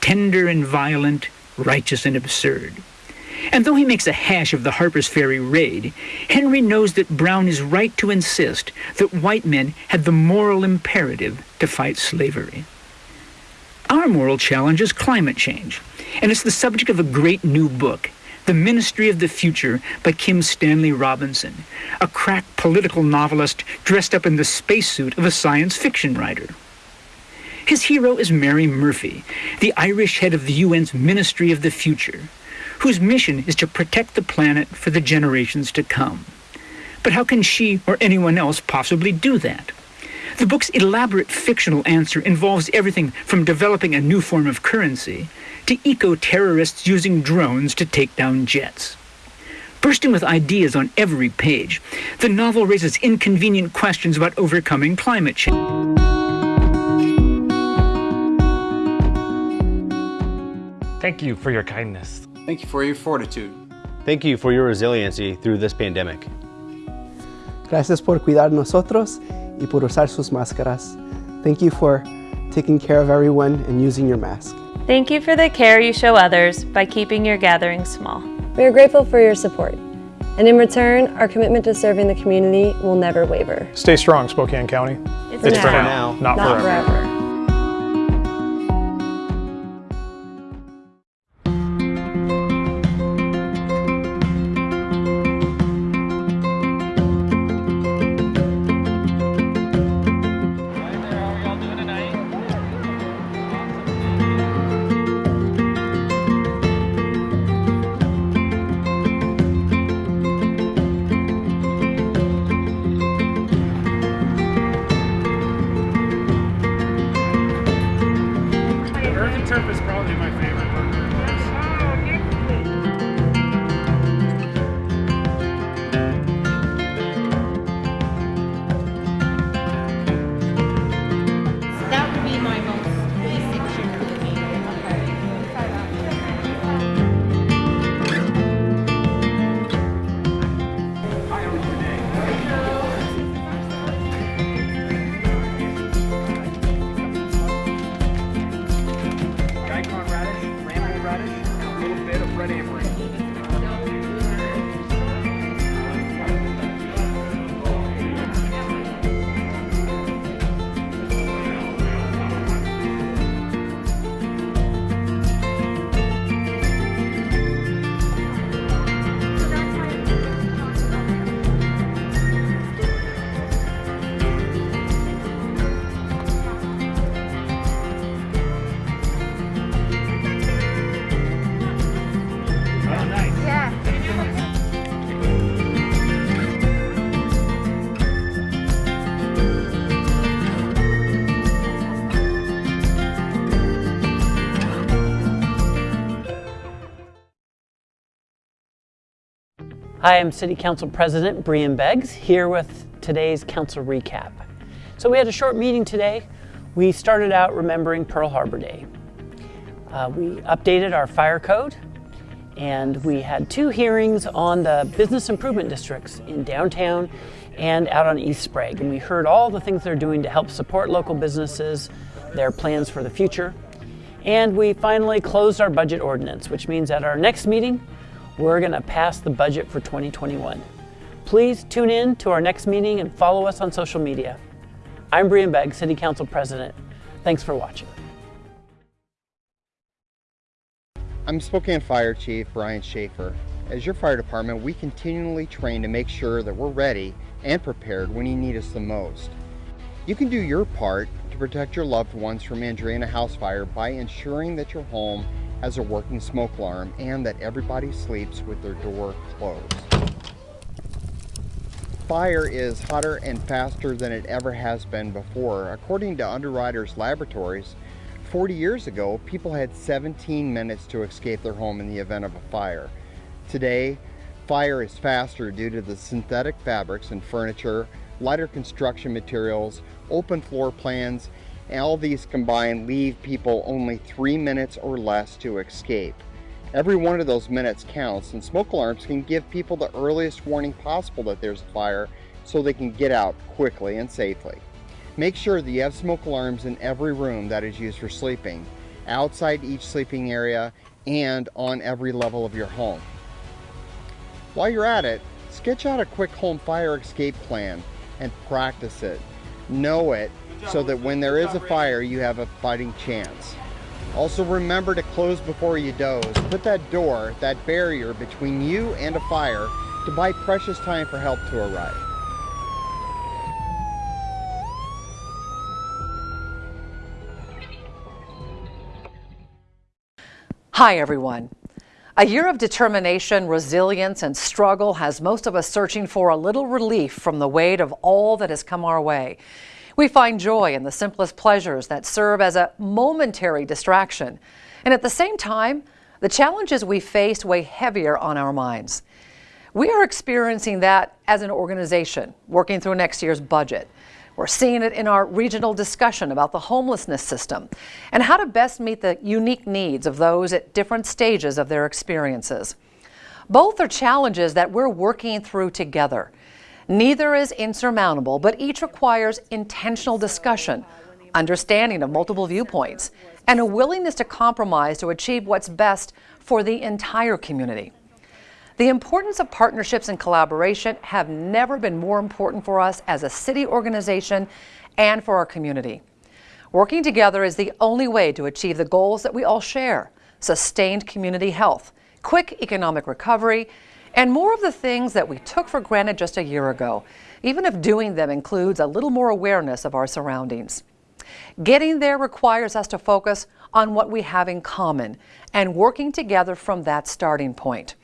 tender and violent, righteous and absurd. And though he makes a hash of the Harper's Ferry raid, Henry knows that Brown is right to insist that white men had the moral imperative to fight slavery. Our moral challenge is climate change, and it's the subject of a great new book, The Ministry of the Future by Kim Stanley Robinson, a crack political novelist dressed up in the spacesuit of a science fiction writer. His hero is Mary Murphy, the Irish head of the UN's Ministry of the Future, whose mission is to protect the planet for the generations to come. But how can she or anyone else possibly do that? The book's elaborate fictional answer involves everything from developing a new form of currency to eco-terrorists using drones to take down jets. Bursting with ideas on every page, the novel raises inconvenient questions about overcoming climate change. Thank you for your kindness. Thank you for your fortitude. Thank you for your resiliency through this pandemic. Gracias por cuidar nosotros y por usar sus máscaras. Thank you for taking care of everyone and using your mask. Thank you for the care you show others by keeping your gatherings small. We are grateful for your support. And in return, our commitment to serving the community will never waver. Stay strong, Spokane County. It's, It's now, for now, not, Not forever. forever. Hi, I'm City Council President Breean Beggs here with today's council recap. So we had a short meeting today. We started out remembering Pearl Harbor Day. Uh, we updated our fire code and we had two hearings on the business improvement districts in downtown and out on East Sprague. And we heard all the things they're doing to help support local businesses, their plans for the future. And we finally closed our budget ordinance, which means at our next meeting, we're going to pass the budget for 2021. Please tune in to our next meeting and follow us on social media. I'm Breean Begg, City Council President. Thanks for watching. I'm Spokane Fire Chief Brian Schaeffer. As your fire department, we continually train to make sure that we're ready and prepared when you need us the most. You can do your part to protect your loved ones from injury in a house fire by ensuring that your home has a working smoke alarm and that everybody sleeps with their door closed. Fire is hotter and faster than it ever has been before. According to Underwriters Laboratories, 40 years ago, people had 17 minutes to escape their home in the event of a fire. Today, fire is faster due to the synthetic fabrics and furniture, lighter construction materials, open floor plans, all these combined leave people only three minutes or less to escape. Every one of those minutes counts, and smoke alarms can give people the earliest warning possible that there's a fire so they can get out quickly and safely. Make sure that you have smoke alarms in every room that is used for sleeping. outside each sleeping area, and on every level of your home. While you're at it, sketch out a quick home fire escape plan and practice it. Know it so that when there is a fire, you have a fighting chance. Also remember to close before you doze. Put that door, that barrier between you and a fire to buy precious time for help to arrive. Hi everyone. A year of determination, resilience, and struggle has most of us searching for a little relief from the weight of all that has come our way. We find joy in the simplest pleasures that serve as a momentary distraction. And at the same time, the challenges we face weigh heavier on our minds. We are experiencing that as an organization, working through next year's budget. We're seeing it in our regional discussion about the homelessness system and how to best meet the unique needs of those at different stages of their experiences. Both are challenges that we're working through together. Neither is insurmountable, but each requires intentional discussion, understanding of multiple viewpoints, and a willingness to compromise to achieve what's best for the entire community. The importance of partnerships and collaboration have never been more important for us as a city organization and for our community. Working together is the only way to achieve the goals that we all share, sustained community health, quick economic recovery, and more of the things that we took for granted just a year ago, even if doing them includes a little more awareness of our surroundings. Getting there requires us to focus on what we have in common and working together from that starting point.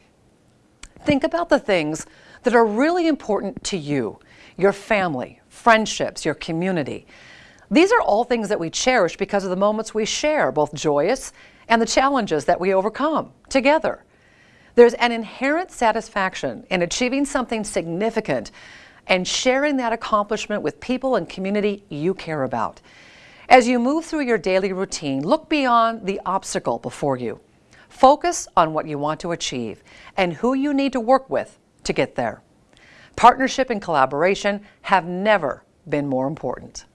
Think about the things that are really important to you, your family, friendships, your community. These are all things that we cherish because of the moments we share, both joyous and the challenges that we overcome together. There's an inherent satisfaction in achieving something significant and sharing that accomplishment with people and community you care about. As you move through your daily routine, look beyond the obstacle before you. Focus on what you want to achieve and who you need to work with to get there. Partnership and collaboration have never been more important.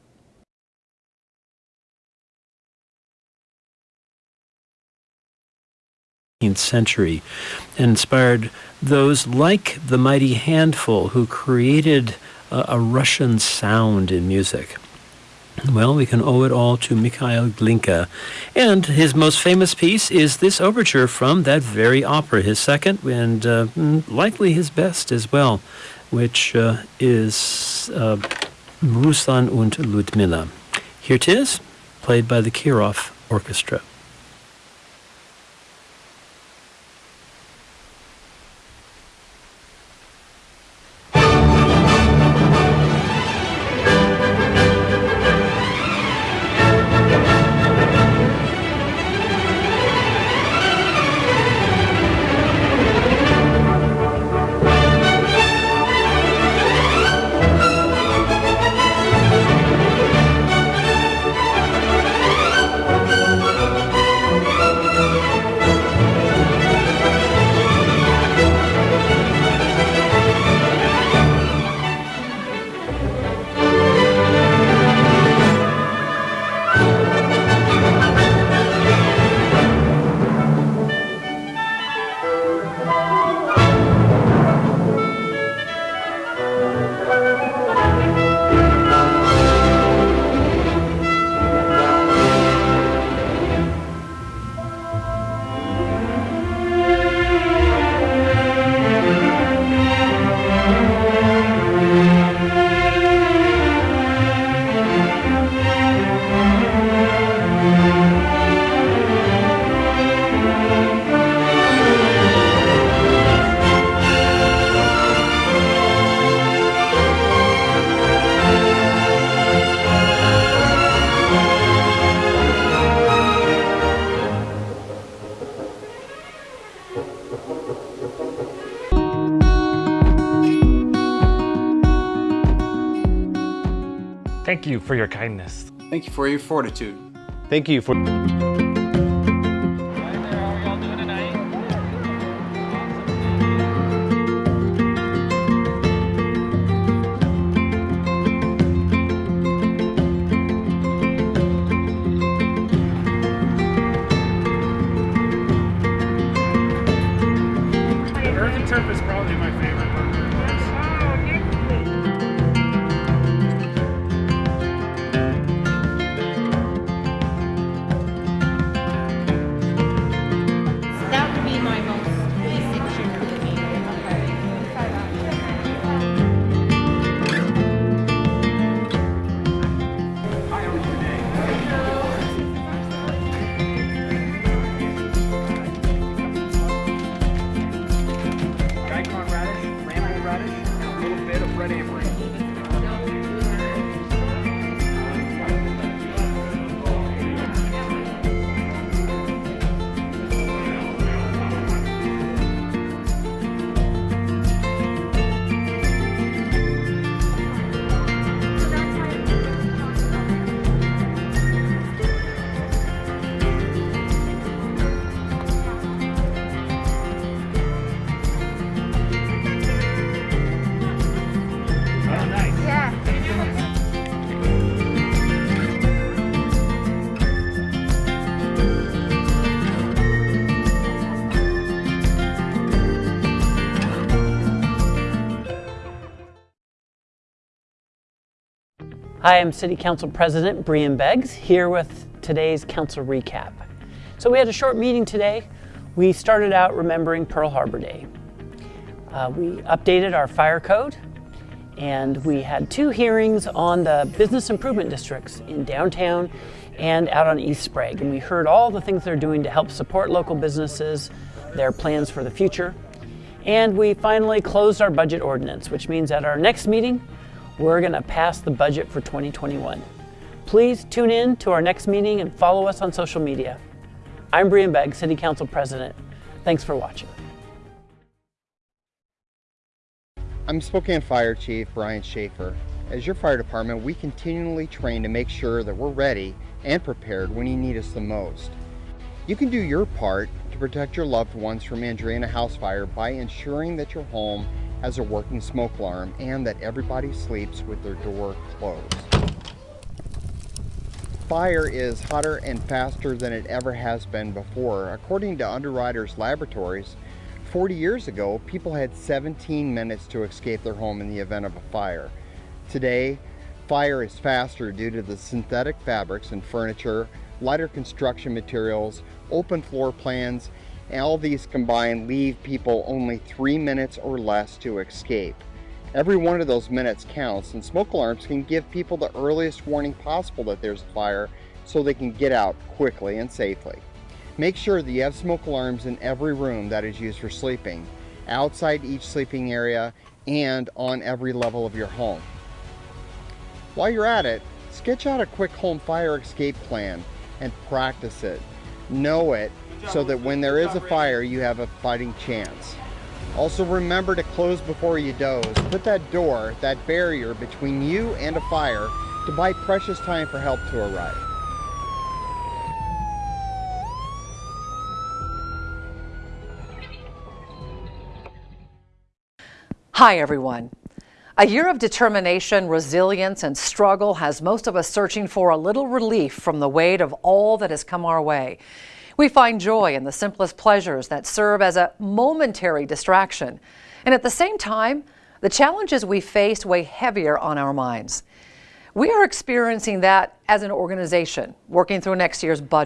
Century and inspired those like the mighty handful who created a, a Russian sound in music. Well, we can owe it all to Mikhail Glinka. And his most famous piece is this overture from that very opera, his second and uh, mm, likely his best as well, which uh, is uh, Ruslan und Ludmila. Here it is, played by the Kirov Orchestra. Thank you for your kindness. Thank you for your fortitude. Thank you for... Surf is probably my favorite burger. Hi, I'm City Council President Breean Beggs here with today's council recap. So we had a short meeting today. We started out remembering Pearl Harbor Day. Uh, we updated our fire code and we had two hearings on the business improvement districts in downtown and out on East Sprague. And we heard all the things they're doing to help support local businesses, their plans for the future. And we finally closed our budget ordinance, which means at our next meeting, we're going to pass the budget for 2021. Please tune in to our next meeting and follow us on social media. I'm Breean Begg, City Council President. Thanks for watching. I'm Spokane Fire Chief Brian Schaeffer. As your fire department, we continually train to make sure that we're ready and prepared when you need us the most. You can do your part to protect your loved ones from injury in a house fire by ensuring that your home has a working smoke alarm and that everybody sleeps with their door closed. Fire is hotter and faster than it ever has been before. According to Underwriters Laboratories, 40 years ago, people had 17 minutes to escape their home in the event of a fire. Today, fire is faster due to the synthetic fabrics and furniture, lighter construction materials, open floor plans, all these combined leave people only three minutes or less to escape. Every one of those minutes counts, and smoke alarms can give people the earliest warning possible that there's a fire so they can get out quickly and safely. Make sure that you have smoke alarms in every room that is used for sleeping, outside each sleeping area, and on every level of your home. While you're at it, sketch out a quick home fire escape plan and practice it. Know it so that when there is a fire, you have a fighting chance. Also remember to close before you doze. Put that door, that barrier between you and a fire to buy precious time for help to arrive. Hi, everyone. A year of determination, resilience, and struggle has most of us searching for a little relief from the weight of all that has come our way. We find joy in the simplest pleasures that serve as a momentary distraction. And at the same time, the challenges we face weigh heavier on our minds. We are experiencing that as an organization, working through next year's budget.